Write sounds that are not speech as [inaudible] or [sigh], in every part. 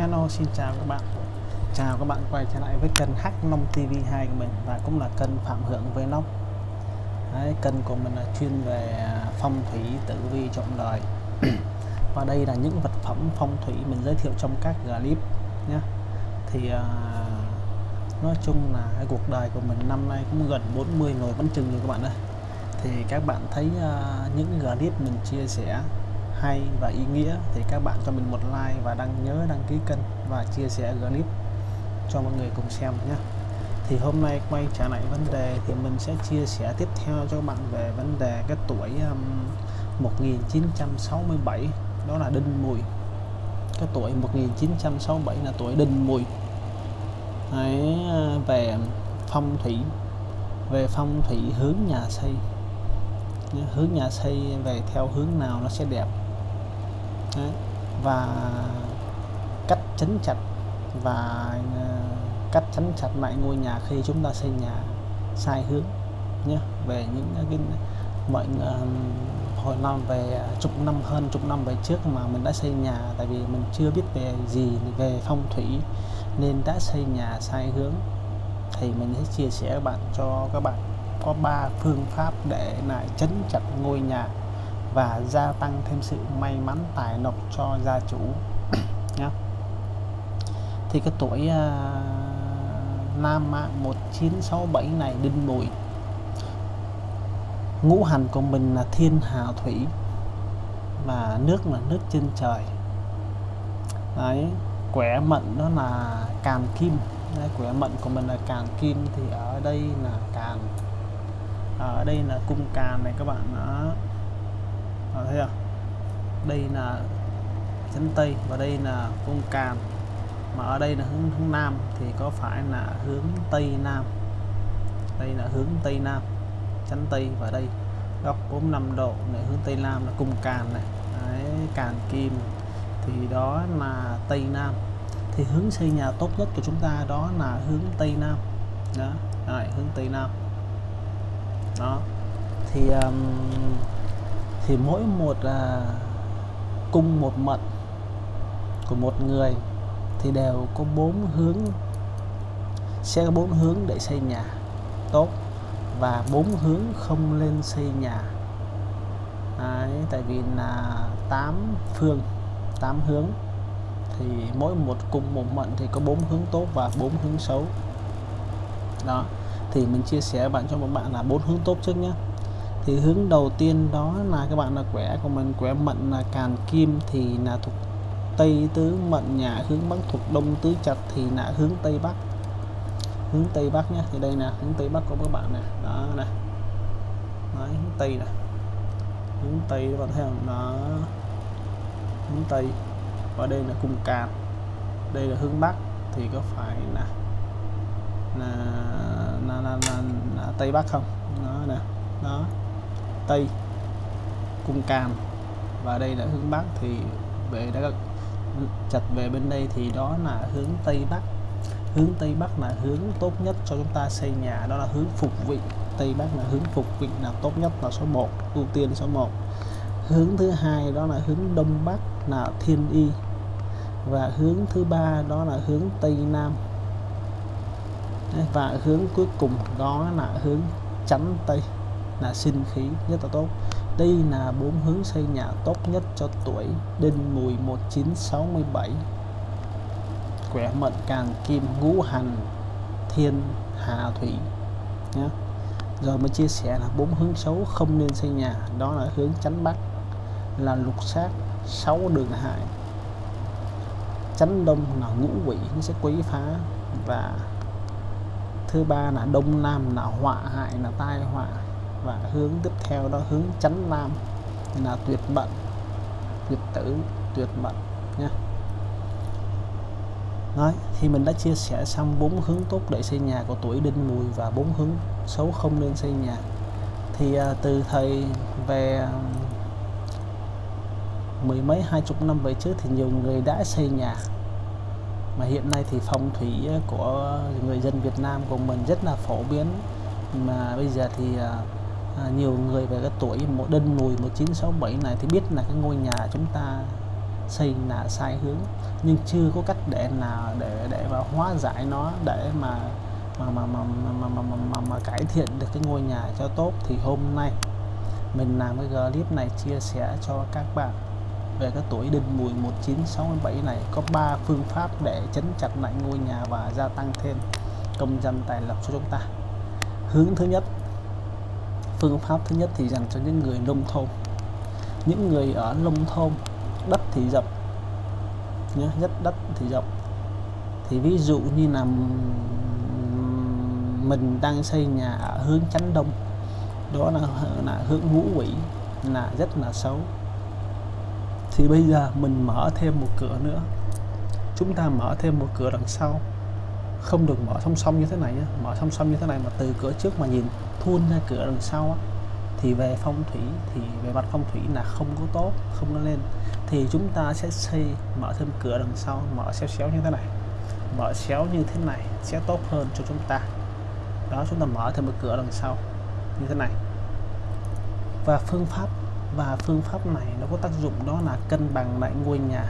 Hello xin chào các bạn. Chào các bạn quay trở lại với kênh Hắc Nông TV2 của mình và cũng là kênh Phạm Hưởng với Nông. Đấy, kênh của mình là chuyên về à, phong thủy tử vi trọn đời. [clears throat] Và đây là những vật phẩm phong thủy mình giới thiệu trong các clip nhé. Thì uh, nói chung là cái cuộc đời của mình năm nay cũng gần 40 rồi vẫn chừng rồi các bạn ơi. Thì các bạn thấy uh, những clip mình chia sẻ hay và ý nghĩa thì các bạn cho mình một like và đăng nhớ đăng ký kênh và chia sẻ clip cho mọi người cùng xem nhé. Thì hôm nay quay trở lại vấn đề thì mình sẽ chia sẻ tiếp theo cho các bạn về vấn đề cái tuổi um, 1967 đó là đinh mùi. Cái tuổi 1967 là tuổi đinh mùi. Đấy, ờ, về phong thủy về phong thủy hướng nhà xây hướng nhà xây về theo hướng nào nó sẽ đẹp? Đấy. và cách chấn chặt và ờ, cách chấn chặt lại ngôi nhà khi chúng ta xây nhà sai hướng nhé về những cái mọi ờ, hồi năm về ờ, chục năm, hơn chục năm về trước mà mình đã xây nhà, tại vì mình chưa biết về gì về phong thủy nên đã xây nhà sai hướng, thì mình sẽ chia sẻ các bạn cho các bạn có ba phương pháp để lại chấn chặt ngôi nhà và gia tăng thêm sự may mắn tài lộc cho gia chủ. [clears throat] Nhé thì cái tuổi uh, Nam Mạng 1967 này đinh mùi ngũ hành của mình là thiên hà thủy và nước là nước trên trời. Đấy quẻ mệnh đó là càn kim. Đấy, quẻ mệnh của mình là càn kim thì ở đây là càn. Ở đây là cung càn này các bạn đó Ờ, à, thấy không đây là chấn tây và đây là cung càn mà ở đây là hướng hướng nam thì có phải là hướng tây nam? Đây là hướng tây nam chấn tây và đây góc 45 độ này hướng tây nam là cung càn này. Đấy, càn kim. Thì đó là tây nam. Thì hướng xây nhà tốt nhất của chúng ta đó là hướng tây nam. Đó Rồi, hướng tây nam. Đó. Thì um, thì mỗi một à, cung một mệnh của một người thì đều có bốn hướng sẽ có bốn hướng để xây nhà. Tốt. Và bốn hướng không lên xây nhà. Đấy, tại vì là tám phương tám hướng. Thì mỗi một cung một mệnh thì có bốn hướng tốt và bốn hướng xấu. Đó. Thì mình chia sẻ bạn cho một bạn là bốn hướng tốt trước nhé thì hướng đầu tiên đó là các bạn là quẻ của mình quẻ mệnh là càn kim thì là thuộc tây tứ mệnh nhà hướng bắc thuộc đông tứ chặt thì là hướng tây bắc. Hướng tây bắc nhé thì đây là hướng tây bắc của các bạn này đó này Đấy, hướng tây này hướng tây các bạn thấy không? Đó. Hướng tây. Và đây là cung càn. Đây là hướng bắc thì có phải là là là, là, là, là tây bắc không? Đó nè. Đó tây cung càn và đây là hướng bắc thì về đã chặt về bên đây thì đó là hướng tây bắc. Hướng tây bắc là hướng tốt nhất cho chúng ta xây nhà, đó là hướng phục vị. Tây bắc là hướng phục vị là tốt nhất là số 1 ưu tiên số 1 hướng thứ hai đó là hướng đông bắc là thiên y. Và hướng thứ ba đó là hướng tây nam. Và hướng cuối cùng đó là hướng chắn tây là sinh khí rất là tốt. Đây là bốn hướng xây nhà tốt nhất cho tuổi đinh mùi 1967 quẻ mệnh càng kim ngũ hành thiên hà thủy nhé rồi mới chia sẻ là bốn hướng xấu không nên xây nhà, đó là hướng tránh bắc, là lục sát sáu đường hại. Tránh đông là ngũ quỷ, nó sẽ quấy phá. Và thứ ba là đông nam là họa hại, là tai họa và hướng tiếp theo đó hướng chánh nam. Là tuyệt mệnh tuyệt tử tuyệt mệnh nha. Nói, thì mình đã chia sẻ xong bốn hướng tốt để xây nhà của tuổi đinh mùi và bốn hướng xấu không nên xây nhà thì à, từ thời về mười mấy hai chục năm về trước thì nhiều người đã xây nhà. Mà hiện nay thì phong thủy à, của người dân Việt Nam của mình rất là phổ biến. Mà bây giờ thì à, à, nhiều người về cái tuổi một đinh mùi 1967 này thì biết là cái ngôi nhà chúng ta xây là sai hướng nhưng chưa có cách để nào để để mà hóa giải nó để mà mà mà mà mà mà, mà, mà, mà, mà cải thiện được cái ngôi nhà cho tốt. Thì hôm nay mình làm cái clip này chia sẻ cho các bạn về cái tuổi đinh mùi 1967 này có 3 phương pháp để chấn chặt lại ngôi nhà và gia tăng thêm công dân tài lộc cho chúng ta. Hướng thứ nhất phương pháp thứ nhất thì dành cho những người nông thôn. Những người ở nông thôn đất thì rộng nhé nhất đất thì rộng. Thì ví dụ như là mình đang xây nhà ở hướng chánh đông đó là, là hướng ngũ quỷ là rất là xấu. Thì bây giờ mình mở thêm một cửa nữa. Chúng ta mở thêm một cửa đằng sau không được mở song song như thế này nhé, mở song song như thế này mà từ cửa trước mà nhìn thun ra cửa đằng sau á, thì về phong thủy thì về mặt phong thủy là không có tốt không có lên. Thì chúng ta sẽ xây mở thêm cửa đằng sau mở xéo xéo như thế này. Mở xéo như thế này sẽ tốt hơn cho chúng ta. Đó chúng ta mở thêm một cửa đằng sau như thế này. Và phương pháp và phương pháp này nó có tác dụng đó là cân bằng lại ngôi nhà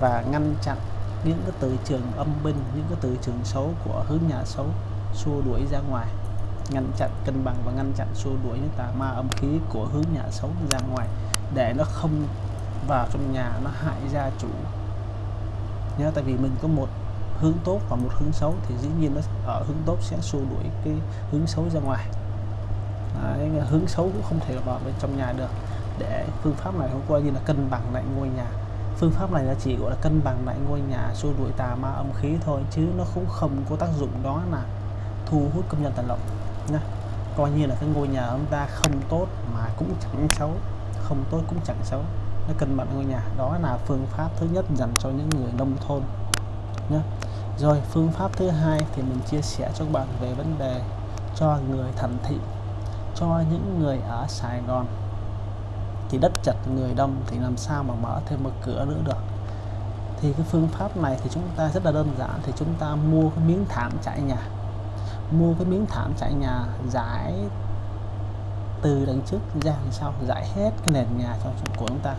và ngăn chặn những cái từ trường âm binh những cái từ trường xấu của hướng nhà xấu xua đuổi ra ngoài. Ngăn chặn cân bằng và ngăn chặn xua đuổi những tà ma âm khí của hướng nhà xấu ra ngoài để nó không vào trong nhà nó hại gia chủ. Nhớ tại vì mình có một hướng tốt và một hướng xấu thì dĩ nhiên nó ở hướng tốt sẽ xua đuổi cái hướng xấu ra ngoài. Đấy, hướng xấu cũng không thể vào bên trong nhà được. Để phương pháp này hôm qua như là cân bằng lại ngôi nhà phương pháp này là chỉ gọi là cân bằng lại ngôi nhà xua đuổi tà ma âm khí thôi, chứ nó cũng không có tác dụng đó là thu hút công nhân tài lộc nha coi như là cái ngôi nhà ông ta không tốt mà cũng chẳng xấu, không tốt cũng chẳng xấu. Nó cân bằng ngôi nhà, đó là phương pháp thứ nhất dành cho những người nông thôn nhé rồi, phương pháp thứ hai thì mình chia sẻ cho các bạn về vấn đề cho người thành thị, cho những người ở Sài Gòn thì đất chật, người đông thì làm sao mà mở thêm một cửa nữa được? Thì cái phương pháp này thì chúng ta rất là đơn giản, thì chúng ta mua cái miếng thảm trải nhà. Mua cái miếng thảm trải nhà giải từ đằng trước ra đằng sau, giải hết cái nền nhà cho của chúng ta.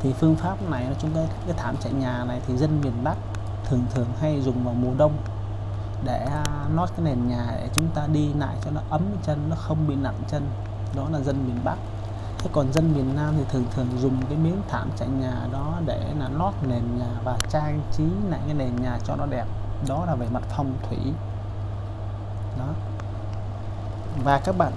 Thì phương pháp này chúng ta, cái thảm trải nhà này thì dân miền Bắc thường thường hay dùng vào mùa đông để à, nót cái nền nhà để chúng ta đi lại cho nó ấm chân, nó không bị nặng chân. Đó là dân miền Bắc thế còn dân miền Nam thì thường thường dùng cái miếng thảm trải nhà đó để là lót nền nhà và trang trí lại cái nền nhà cho nó đẹp. Đó là về mặt phong thủy. Đó. Và các bạn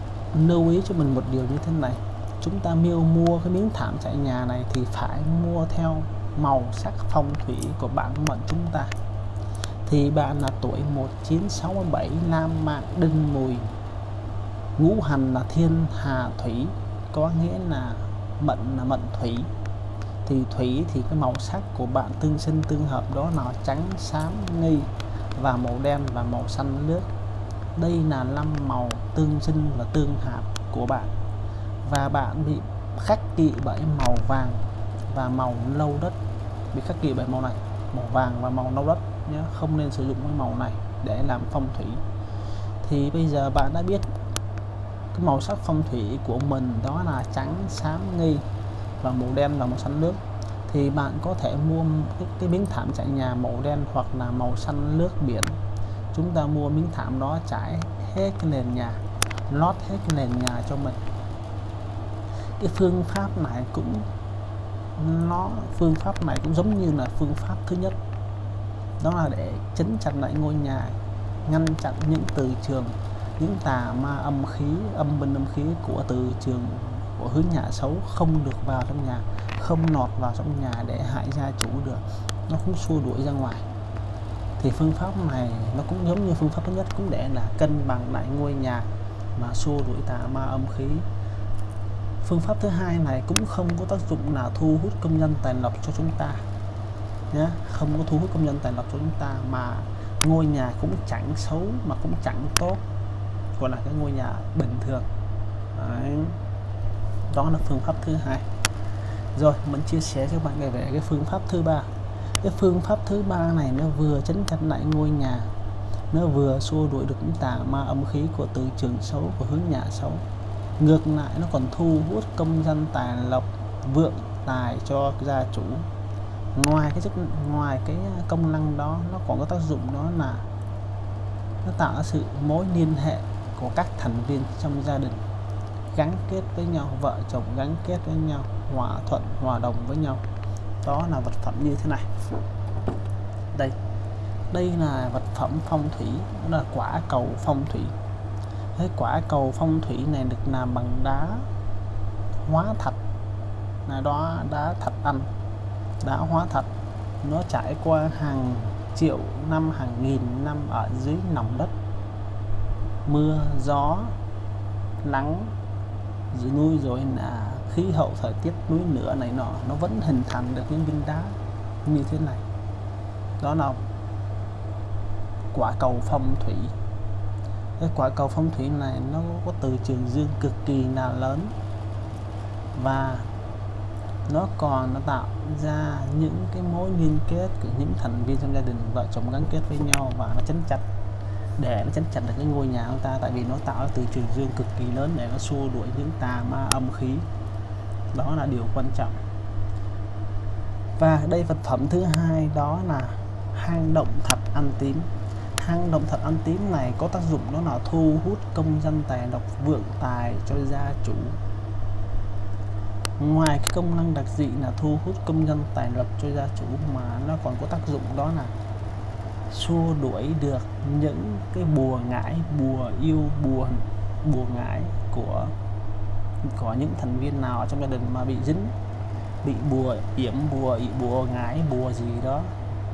lưu ý cho mình một điều như thế này. Chúng ta miêu mua cái miếng thảm trải nhà này thì phải mua theo màu sắc phong thủy của bản mệnh chúng ta. Thì bạn là tuổi 1967 Nam Mạng Đinh Mùi, ngũ hành là thiên hà thủy có nghĩa là mệnh là mệnh thủy. Thì thủy thì cái màu sắc của bạn tương sinh tương hợp đó là trắng, xám, nghi và màu đen và màu xanh nước đây là năm màu tương sinh và tương hợp của bạn. Và bạn bị khắc kỵ bởi màu vàng và màu lâu đất. Bị khắc kỵ bởi màu này, màu vàng và màu nâu đất nhé, không nên sử dụng cái màu này để làm phong thủy. Thì bây giờ bạn đã biết cái màu sắc phong thủy của mình đó là trắng xám nghi và màu đen và màu xanh nước. Thì bạn có thể mua cái, cái miếng thảm trải nhà màu đen hoặc là màu xanh nước biển. Chúng ta mua miếng thảm đó trải hết cái nền nhà lót hết cái nền nhà cho mình. Cái phương pháp này cũng nó phương pháp này cũng giống như là phương pháp thứ nhất. Đó là để chấn chặt lại ngôi nhà ngăn chặn những từ trường những tà ma âm khí, âm binh âm khí của từ trường của hướng nhà xấu không được vào trong nhà, không nọt vào trong nhà để hại gia chủ được. Nó cũng xua đuổi ra ngoài. Thì phương pháp này nó cũng giống như phương pháp thứ nhất, cũng để là cân bằng lại ngôi nhà mà xua đuổi tà ma âm khí. Phương pháp thứ hai này cũng không có tác dụng là thu hút công nhân tài lộc cho chúng ta nhé không có thu hút công nhân tài lộc cho chúng ta mà ngôi nhà cũng chẳng xấu, mà cũng chẳng tốt gọi là cái ngôi nhà bình thường. Đấy. đó là phương pháp thứ hai. Rồi, mình chia sẻ cho bạn về cái phương pháp thứ ba. Cái phương pháp thứ ba này nó vừa chấn chặt lại ngôi nhà, nó vừa xua đuổi được những tà ma âm khí của từ trường xấu, của hướng nhà xấu. Ngược lại, nó còn thu hút công dân tài lộc, vượng tài cho gia chủ. Ngoài cái chức, ngoài cái công năng đó, nó còn có tác dụng đó là nó tạo ra sự mối liên hệ của các thành viên trong gia đình, gắn kết với nhau, vợ chồng gắn kết với nhau, hòa thuận, hòa đồng với nhau. Đó là vật phẩm như thế này. Đây đây là vật phẩm phong thủy, đó là quả cầu phong thủy. Cái quả cầu phong thủy này được làm bằng đá hóa thạch. Là đó đá thạch anh, đá hóa thạch. Nó trải qua hàng triệu năm, hàng nghìn năm ở dưới lòng đất mưa, gió, nắng, dưới núi rồi là khí hậu, thời tiết núi lửa này nọ, nó vẫn hình thành được những viên đá như thế này. Đó là quả cầu phong thủy. Cái quả cầu phong thủy này nó có từ trường dương cực kỳ là lớn và nó còn nó tạo ra những cái mối liên kết của những thành viên trong gia đình, vợ chồng gắn kết với nhau và nó chấn chặt để nó chấn chặt được cái ngôi nhà của ta, tại vì nó tạo ra từ trường dương cực kỳ lớn để nó xua đuổi những tà ma âm khí. Đó là điều quan trọng. Và đây vật phẩm thứ hai đó là hang động thạch ăn tím. Hang động thạch ăn tím này có tác dụng đó là thu hút công dân tài lộc vượng tài cho gia chủ. Ngoài cái công năng đặc dị là thu hút công dân tài lộc cho gia chủ mà nó còn có tác dụng đó là xua đuổi được những cái bùa ngải bùa yêu bùa bùa ngải của có những thành viên nào trong gia đình mà bị dính bị bùa yểm bùa bùa ngải bùa gì đó.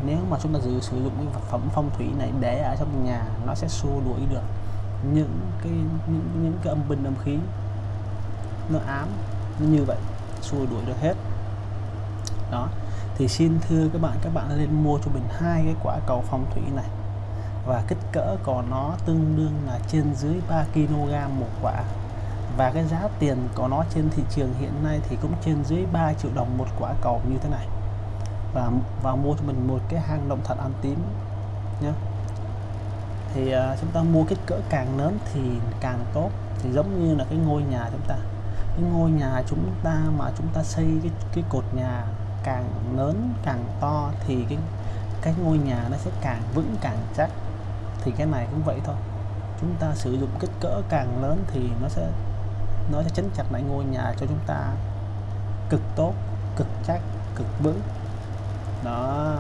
Nếu mà chúng ta sử, sử dụng cái vật phẩm phong thủy này để ở trong nhà nó sẽ xua đuổi được những cái những, những cái âm binh âm khí. Nó ám nó như vậy xua đuổi được hết. Đó thì xin thưa các bạn các bạn nên mua cho mình hai cái quả cầu phong thủy này. Và kích cỡ của nó tương đương là trên dưới 3 kg một quả. Và cái giá tiền của nó trên thị trường hiện nay thì cũng trên dưới 3 triệu đồng một quả cầu như thế này. Và và mua cho mình một cái hang động thật ăn tím nhé thì uh, chúng ta mua kích cỡ càng lớn thì càng tốt. Thì giống như là cái ngôi nhà chúng ta. Cái ngôi nhà chúng ta mà chúng ta xây cái cái cột nhà càng lớn, càng to thì cái cái ngôi nhà nó sẽ càng vững, càng chắc. Thì cái này cũng vậy thôi. Chúng ta sử dụng kích cỡ càng lớn thì nó sẽ nó sẽ chấn chặt lại ngôi nhà cho chúng ta cực tốt, cực chắc, cực vững. Đó.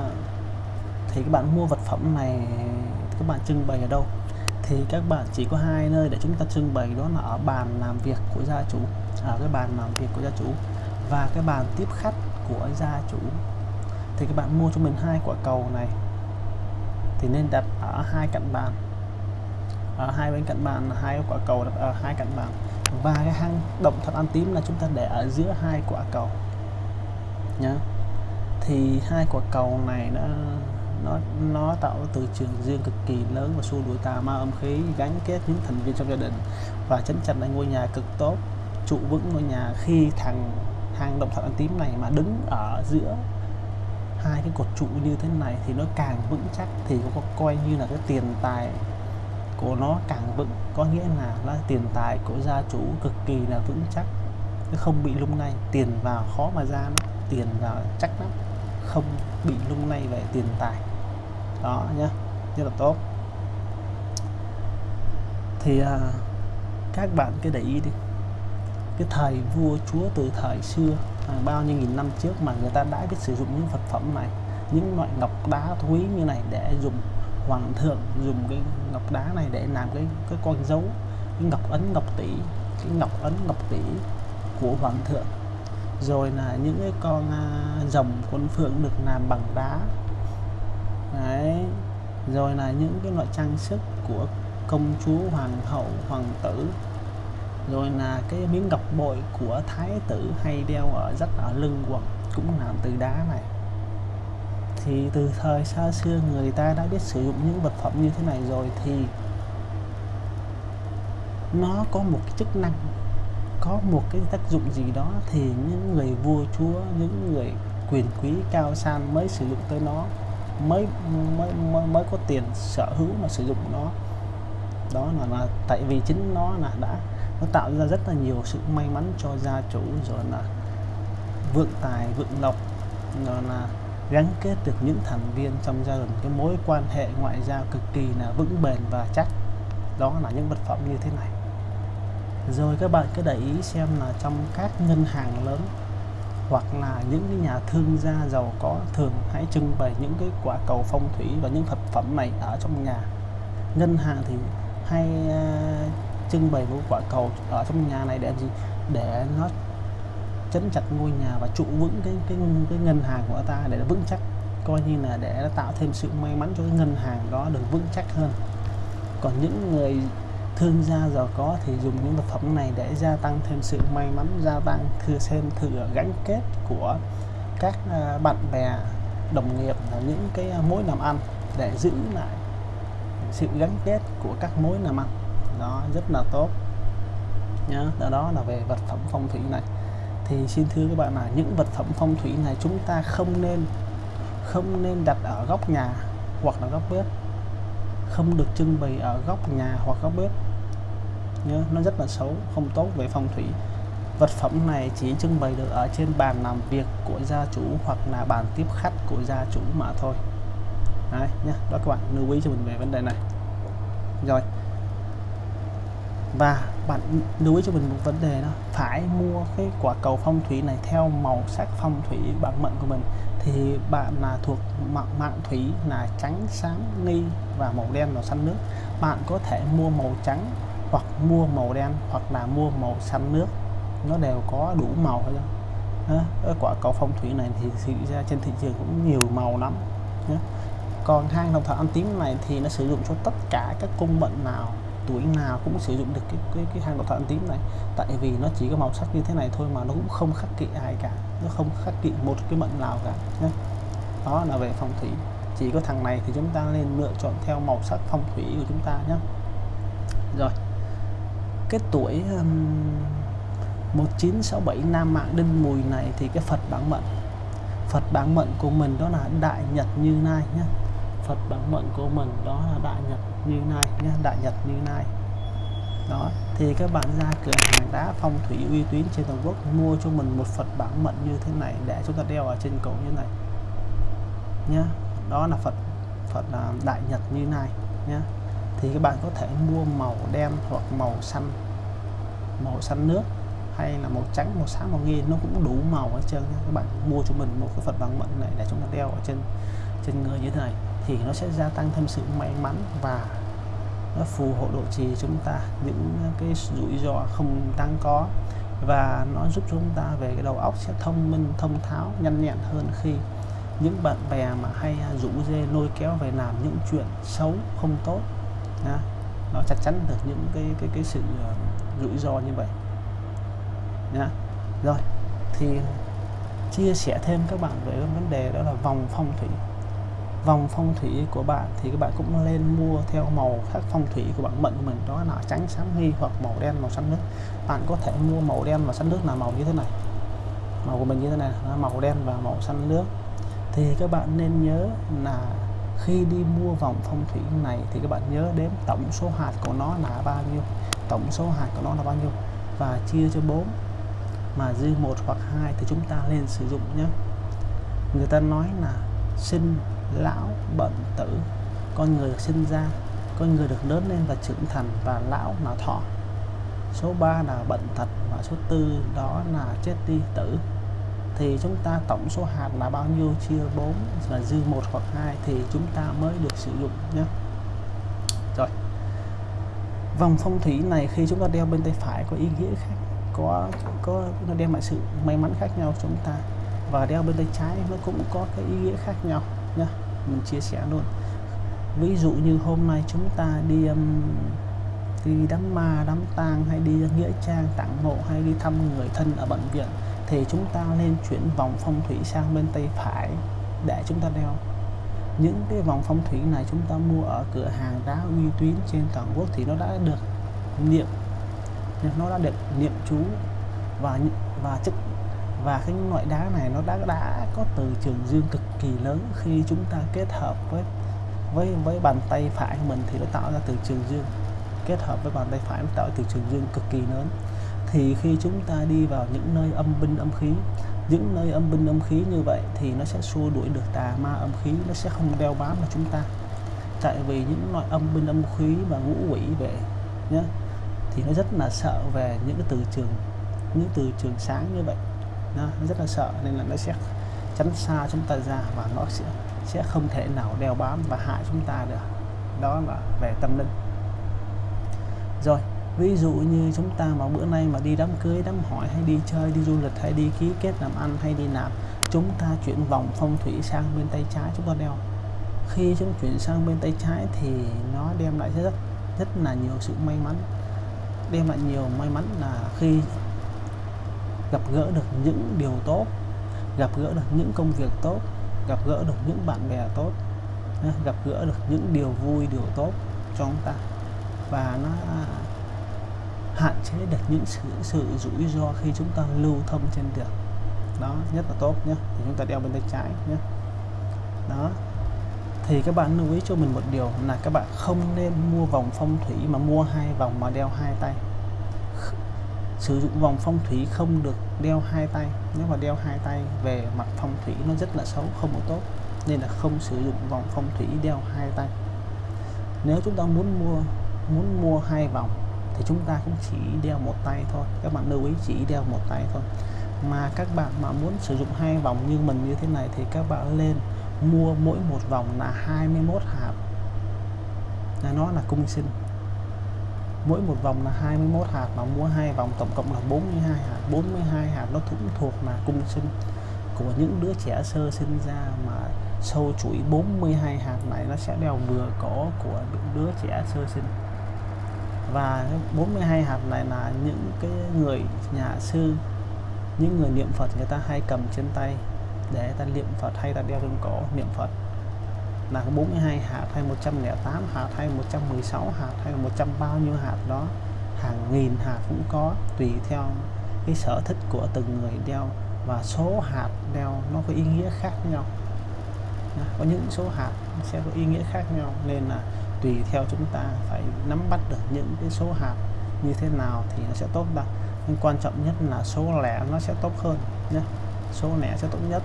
Thì các bạn mua vật phẩm này, các bạn trưng bày ở đâu? Thì các bạn chỉ có hai nơi để chúng ta trưng bày, đó là ở bàn làm việc của gia chủ ở cái bàn làm việc của gia chủ và cái bàn tiếp khách của gia chủ. Thì các bạn mua cho mình hai quả cầu này. Thì nên đặt ở hai cạnh bàn. Ở hai bên cạnh bàn hai quả cầu đặt ở hai cạnh bàn. Và cái hang động thật ăn tím là chúng ta để ở giữa hai quả cầu. Nhá. Thì hai quả cầu này nó nó nó tạo từ trường riêng cực kỳ lớn và xua đuổi tà ma âm khí, gắn kết những thành viên trong gia đình và chấn chặt lại ngôi nhà cực tốt, trụ vững ngôi nhà khi thằng hang động sản ăn tím này mà đứng ở giữa hai cái cột trụ như thế này thì nó càng vững chắc thì có coi như là cái tiền tài của nó càng vững. Có nghĩa là nó tiền tài của gia chủ cực kỳ là vững chắc. Nó không bị lung lay tiền vào khó mà ra nó tiền vào chắc lắm. Không bị lung lay về tiền tài. Đó nhá rất là tốt. Thì à, các bạn cứ để ý đi cái thời vua chúa từ thời xưa hàng bao nhiêu nghìn năm trước mà người ta đã biết sử dụng những vật phẩm này những loại ngọc đá quý như này để dùng hoàng thượng dùng cái ngọc đá này để làm cái cái con dấu cái ngọc ấn ngọc tỷ cái ngọc ấn ngọc tỷ của hoàng thượng. Rồi là những cái con uh, rồng con phượng được làm bằng đá. Đấy. Rồi là những cái loại trang sức của công chúa hoàng hậu hoàng tử rồi là cái miếng ngọc bội của thái tử hay đeo ở rất ở lưng quần cũng làm từ đá này. Thì từ thời xa xưa người ta đã biết sử dụng những vật phẩm như thế này rồi thì nó có một cái chức năng có một cái tác dụng gì đó thì những người vua chúa những người quyền quý cao sang mới sử dụng tới nó mới mới mới, mới có tiền sở hữu mà sử dụng nó. Đó là, là tại vì chính nó là đã nó tạo ra rất là nhiều sự may mắn cho gia chủ rồi là vượng tài vượng lộc rồi là gắn kết được những thành viên trong gia đình. Cái mối quan hệ ngoại giao cực kỳ là vững bền và chắc. Đó là những vật phẩm như thế này. Rồi các bạn cứ để ý xem là trong các ngân hàng lớn hoặc là những cái nhà thương gia giàu có thường hãy trưng bày những cái quả cầu phong thủy và những vật phẩm này ở trong nhà. Ngân hàng thì hay uh, trưng bày một quả cầu ở trong nhà này để làm gì? Để nó chấn chặt ngôi nhà và trụ vững cái cái cái ngân hàng của ta để nó vững chắc. Coi như là để nó tạo thêm sự may mắn cho cái ngân hàng đó được vững chắc hơn. Còn những người thương gia giàu có thì dùng những vật phẩm này để gia tăng thêm sự may mắn, gia tăng thừa xem thử gắn kết của các à, bạn bè, đồng nghiệp là những cái mối làm ăn để giữ lại sự gắn kết của các mối làm ăn đó rất là tốt. Nhá đó, đó là về vật phẩm phong thủy này. Thì xin thưa các bạn là những vật phẩm phong thủy này chúng ta không nên không nên đặt ở góc nhà hoặc là góc bếp. Không được trưng bày ở góc nhà hoặc góc bếp. Nhớ nó rất là xấu không tốt về phong thủy. Vật phẩm này chỉ trưng bày được ở trên bàn làm việc của gia chủ hoặc là bàn tiếp khách của gia chủ mà thôi. Đấy, nhá. đó các bạn lưu ý cho mình về vấn đề này. Rồi và bạn lưu ý cho mình một vấn đề đó, phải mua cái quả cầu phong thủy này theo màu sắc phong thủy bản mệnh của mình. Thì bạn là thuộc mạng mạng thủy là trắng, sáng, nghi và màu đen màu xanh nước. Bạn có thể mua màu trắng hoặc mua màu đen hoặc là mua màu xanh nước. Nó đều có đủ màu hết đó. quả cầu phong thủy này thì xảy ra trên thị trường cũng nhiều màu lắm. Còn hang đồng thọ ăn tím này thì nó sử dụng cho tất cả các cung mệnh nào tuổi nào cũng sử dụng được cái cái, cái hang độc thọ tím này. Tại vì nó chỉ có màu sắc như thế này thôi mà nó cũng không khắc kỵ ai cả. Nó không khắc kỵ một cái mệnh nào cả nhé đó là về phong thủy. Chỉ có thằng này thì chúng ta nên lựa chọn theo màu sắc phong thủy của chúng ta nhé rồi. Cái tuổi um, 1967 Nam Mạng Đinh Mùi này thì cái Phật bản mệnh. Phật bản mệnh của mình đó là Đại Nhật Như lai nhé Phật bản mệnh của mình, đó là Đại Nhật Như này nhé, Đại Nhật Như này đó, thì các bạn ra cửa hàng đá phong thủy uy tín trên toàn quốc, mua cho mình một Phật bản mệnh như thế này để chúng ta đeo ở trên cổ như này nhé. Đó là Phật Phật Đại Nhật Như này nhé. Thì các bạn có thể mua màu đen hoặc màu xanh màu xanh nước hay là màu trắng, màu sáng màu nghi, nó cũng đủ màu hết trơn các bạn mua cho mình một cái Phật bằng mệnh này để chúng ta đeo ở trên trên người như thế này thì nó sẽ gia tăng thêm sự may mắn và nó phù hộ độ trì chúng ta những cái rủi ro không đáng có. Và nó giúp chúng ta về cái đầu óc sẽ thông minh, thông tháo, nhanh nhẹn hơn khi những bạn bè mà hay rủ dê lôi kéo về làm những chuyện xấu không tốt, nha. Nó chắc chắn được những cái cái cái sự ờ, rủi ro như vậy, nha. Rồi, thì chia sẻ thêm các bạn về vấn đề đó là vòng phong thủy vòng phong thủy của bạn thì các bạn cũng nên mua theo màu khác phong thủy của bạn mệnh của mình, đó là trắng sáng hy hoặc màu đen, màu xanh nước. Bạn có thể mua màu đen và xanh nước là màu như thế này. Màu của mình như thế này là màu đen và màu xanh nước. Thì các bạn nên nhớ là khi đi mua vòng phong thủy này thì các bạn nhớ đếm tổng số hạt của nó là bao nhiêu, tổng số hạt của nó là bao nhiêu, và chia cho 4 mà dư một hoặc hai thì chúng ta nên sử dụng nhé. Người ta nói là sinh lão bận tử. Con người được sinh ra, con người được lớn lên và trưởng thành và lão là thọ. Số 3 là bệnh tật và số tư đó là chết đi tử. Thì chúng ta tổng số hạt là bao nhiêu? Chia 4 và dư một hoặc hai thì chúng ta mới được sử dụng nhé. Rồi. Vòng phong thủy này khi chúng ta đeo bên tay phải có ý nghĩa khác, có có nó đem lại sự may mắn khác nhau chúng ta. Và đeo bên tay trái nó cũng có cái ý nghĩa khác nhau nhá mình chia sẻ luôn. Ví dụ như hôm nay chúng ta đi um, đi đám ma đám tang hay đi nghĩa trang tặng mộ hay đi thăm người thân ở bệnh viện thì chúng ta nên chuyển vòng phong thủy sang bên tay phải để chúng ta đeo. Những cái vòng phong thủy này chúng ta mua ở cửa hàng đá uy tín trên toàn quốc thì nó đã được niệm nó đã được niệm chú và và chức và cái loại đá này nó đã đã có từ trường dương cực kỳ lớn. Khi chúng ta kết hợp với với với bàn tay phải của mình thì nó tạo ra từ trường dương. Kết hợp với bàn tay phải nó tạo từ trường dương cực kỳ lớn. Thì khi chúng ta đi vào những nơi âm binh âm khí, những nơi âm binh âm khí như vậy thì nó sẽ xua đuổi được tà ma âm khí, nó sẽ không đeo bám vào chúng ta. Tại vì những loại âm binh âm khí và ngũ quỷ về nhé thì nó rất là sợ về những cái từ trường, những từ trường sáng như vậy nó rất là sợ, nên là nó sẽ tránh xa chúng ta ra và nó sẽ sẽ không thể nào đeo bám và hại chúng ta được. Đó là về tâm linh. Rồi, ví dụ như chúng ta mà bữa nay mà đi đám cưới, đám hỏi, hay đi chơi, đi du lịch, hay đi ký kết làm ăn, hay đi làm, chúng ta chuyển vòng phong thủy sang bên tay trái, chúng ta đeo khi chúng chuyển sang bên tay trái thì nó đem lại rất rất là nhiều sự may mắn. Đem lại nhiều may mắn là khi gặp gỡ được những điều tốt, gặp gỡ được những công việc tốt, gặp gỡ được những bạn bè tốt gặp gỡ được những điều vui, điều tốt cho chúng ta. Và nó hạn chế được những sự sự rủi ro khi chúng ta lưu thông trên đường. Đó nhất là tốt nhé thì chúng ta đeo bên tay trái nhé đó. Thì các bạn lưu ý cho mình một điều là các bạn không nên mua vòng phong thủy mà mua hai vòng mà đeo hai tay sử dụng vòng phong thủy không được đeo hai tay. Nếu mà đeo hai tay về mặt phong thủy nó rất là xấu, không có tốt, nên là không sử dụng vòng phong thủy đeo hai tay. Nếu chúng ta muốn mua muốn mua hai vòng thì chúng ta cũng chỉ đeo một tay thôi. Các bạn lưu ý chỉ đeo một tay thôi. Mà các bạn mà muốn sử dụng hai vòng như mình như thế này thì các bạn lên mua mỗi một vòng là 21 hạt. Là nó là cung sinh mỗi một vòng là 21 hạt mà mua hai vòng, tổng cộng là 42 hạt. 42 hạt nó cũng thuộc là cung sinh của những đứa trẻ sơ sinh ra mà sâu chuỗi 42 hạt này nó sẽ đeo vừa cổ của những đứa trẻ sơ sinh. Và 42 hạt này là những cái người nhà sư, những người niệm Phật người ta hay cầm trên tay để ta niệm Phật hay ta đeo trên cổ niệm Phật là 42 hạt hay 108 hạt hay 116 hạt hay 100 bao nhiêu hạt đó, hàng nghìn hạt cũng có, tùy theo cái sở thích của từng người đeo. Và số hạt đeo nó có ý nghĩa khác nhau. Có những số hạt sẽ có ý nghĩa khác nhau, nên là tùy theo chúng ta phải nắm bắt được những cái số hạt như thế nào thì nó sẽ tốt đâu nhưng quan trọng nhất là số lẻ nó sẽ tốt hơn nhé số lẻ sẽ tốt nhất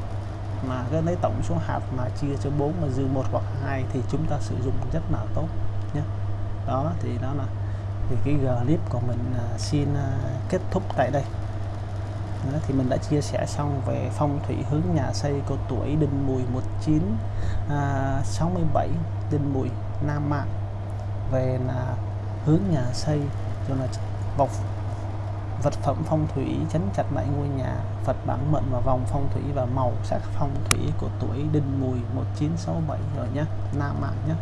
mà cái lấy tổng số hạt mà chia cho 4 mà dư một hoặc hai thì chúng ta sử dụng rất là tốt nhé. Đó thì đó là thì cái clip của mình uh, xin uh, kết thúc tại đây. Đó, thì mình đã chia sẻ xong về phong thủy hướng nhà xây của tuổi Đinh Mùi 1967 à, Đinh Mùi Nam Mạng về là hướng nhà xây cho là bọc vật phẩm phong thủy chấn chặt lại ngôi nhà, Phật bản mệnh và vòng phong thủy và màu sắc phong thủy của tuổi Đinh Mùi 1967 rồi nhé Nam Mạng nhé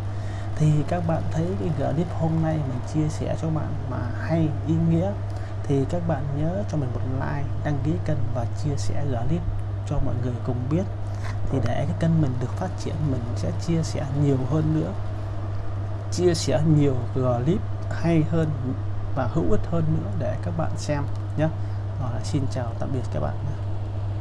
thì các bạn thấy cái clip hôm nay mình chia sẻ cho bạn mà hay, ý nghĩa, thì các bạn nhớ cho mình một like, đăng ký kênh và chia sẻ clip cho mọi người cùng biết. Thì để cái kênh mình được phát triển, mình sẽ chia sẻ nhiều hơn nữa, chia sẻ nhiều clip hay hơn và hữu ích hơn nữa để các bạn xem nhé. Rồi, xin chào tạm biệt các bạn.